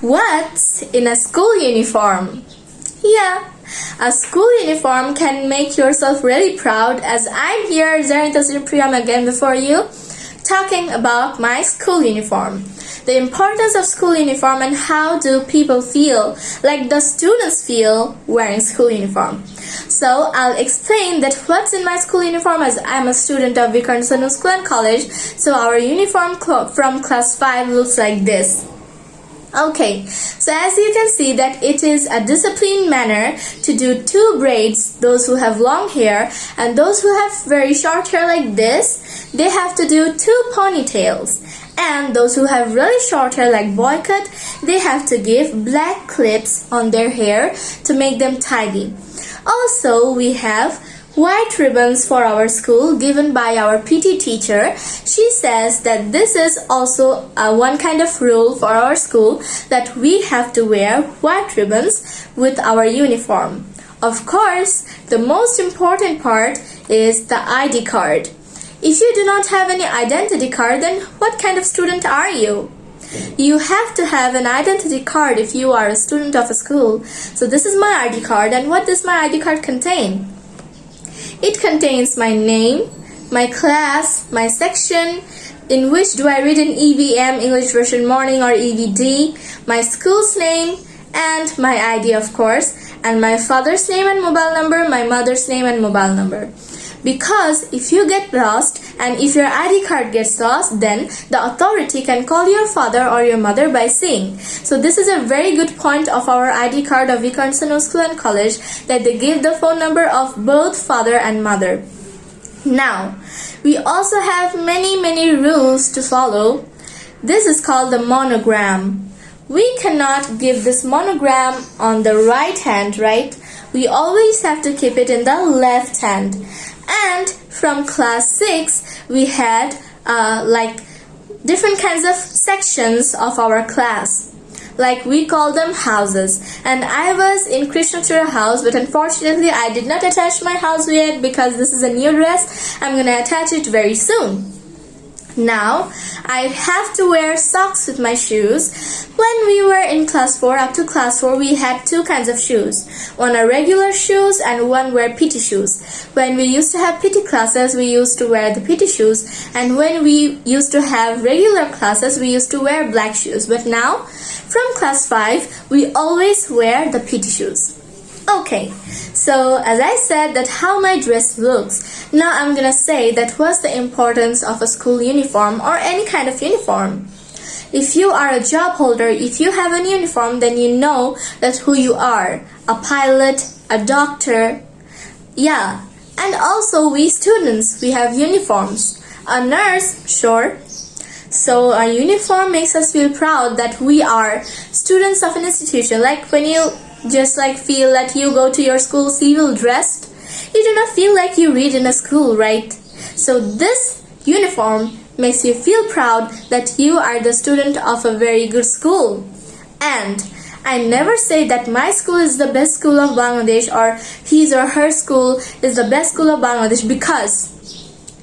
What's in a school uniform? Yeah, a school uniform can make yourself really proud as I'm here, Zarinta Priyam again before you, talking about my school uniform. The importance of school uniform and how do people feel, like the students feel wearing school uniform. So I'll explain that what's in my school uniform as I'm a student of Vikarna School and College. So our uniform from class 5 looks like this. Okay, so as you can see that it is a disciplined manner to do two braids, those who have long hair and those who have very short hair like this, they have to do two ponytails. And those who have really short hair like boy cut, they have to give black clips on their hair to make them tidy. Also, we have white ribbons for our school given by our PT teacher. She says that this is also a one kind of rule for our school that we have to wear white ribbons with our uniform. Of course, the most important part is the ID card. If you do not have any identity card, then what kind of student are you? You have to have an identity card if you are a student of a school. So this is my ID card and what does my ID card contain? It contains my name, my class, my section, in which do I read in EVM, English version morning or EVD, my school's name, and my ID of course, and my father's name and mobile number, my mother's name and mobile number. Because if you get lost and if your ID card gets lost, then the authority can call your father or your mother by saying. So this is a very good point of our ID card of Vikarna School and College that they give the phone number of both father and mother. Now, we also have many many rules to follow. This is called the monogram. We cannot give this monogram on the right hand, right? We always have to keep it in the left hand and from class 6 we had uh, like different kinds of sections of our class. Like we call them houses. And I was in Krishnachura house but unfortunately I did not attach my house yet because this is a new dress. I'm gonna attach it very soon now, I have to wear socks with my shoes. When we were in class 4, up to class 4, we had two kinds of shoes. One are regular shoes and one were PT shoes. When we used to have PT classes, we used to wear the PT shoes. And when we used to have regular classes, we used to wear black shoes. But now, from class 5, we always wear the PT shoes. Okay, so as I said that how my dress looks, now I'm gonna say that what's the importance of a school uniform or any kind of uniform. If you are a job holder, if you have a uniform, then you know that who you are. A pilot, a doctor, yeah. And also we students, we have uniforms. A nurse, sure. So a uniform makes us feel proud that we are students of an institution. Like when you just like feel that you go to your school civil dressed, you do not feel like you read in a school, right? So this uniform makes you feel proud that you are the student of a very good school. And I never say that my school is the best school of Bangladesh or his or her school is the best school of Bangladesh because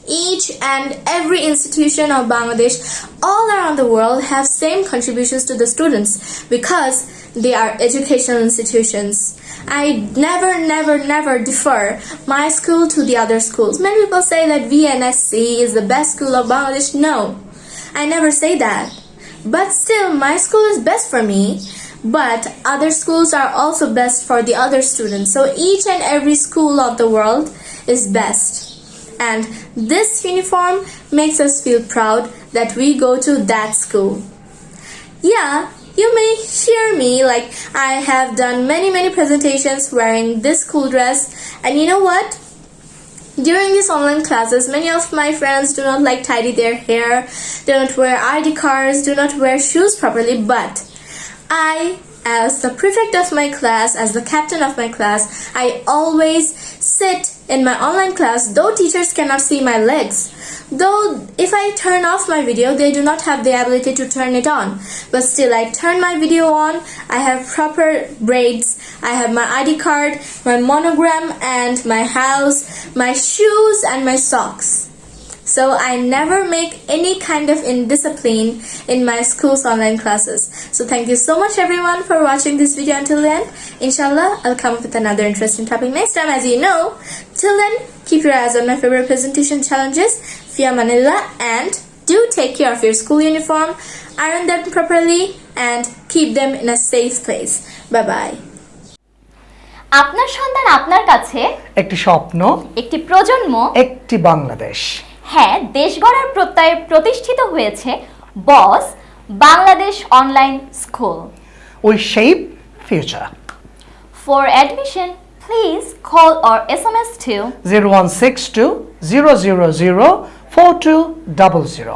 each and every institution of Bangladesh all around the world have same contributions to the students because they are educational institutions. I never, never, never defer my school to the other schools. Many people say that VNSC is the best school of Bangladesh. No, I never say that. But still, my school is best for me. But other schools are also best for the other students. So each and every school of the world is best and this uniform makes us feel proud that we go to that school. Yeah, you may hear me like I have done many many presentations wearing this school dress and you know what? During these online classes, many of my friends do not like tidy their hair, do not wear ID cards, do not wear shoes properly, but I as the prefect of my class, as the captain of my class, I always sit in my online class though teachers cannot see my legs. Though if I turn off my video, they do not have the ability to turn it on. But still, I turn my video on, I have proper braids, I have my ID card, my monogram and my house, my shoes and my socks so I never make any kind of indiscipline in my school's online classes. So thank you so much everyone for watching this video until then. Inshallah, I'll come up with another interesting topic next time as you know. Till then, keep your eyes on my favorite presentation challenges, Fia Manila, and do take care of your school uniform, iron them properly, and keep them in a safe place. Bye bye. আপনার সন্তান আপনার কাছে একটি স্বপ্ন একটি প্রজন্ম একটি বাংলাদেশ হ্যাঁ দেশ গড়ার প্রত্যয়ে প্রতিষ্ঠিত হয়েছে BOSS Bangladesh online school. We shape future for admission please call or S M S two zero one six two zero zero zero four two double zero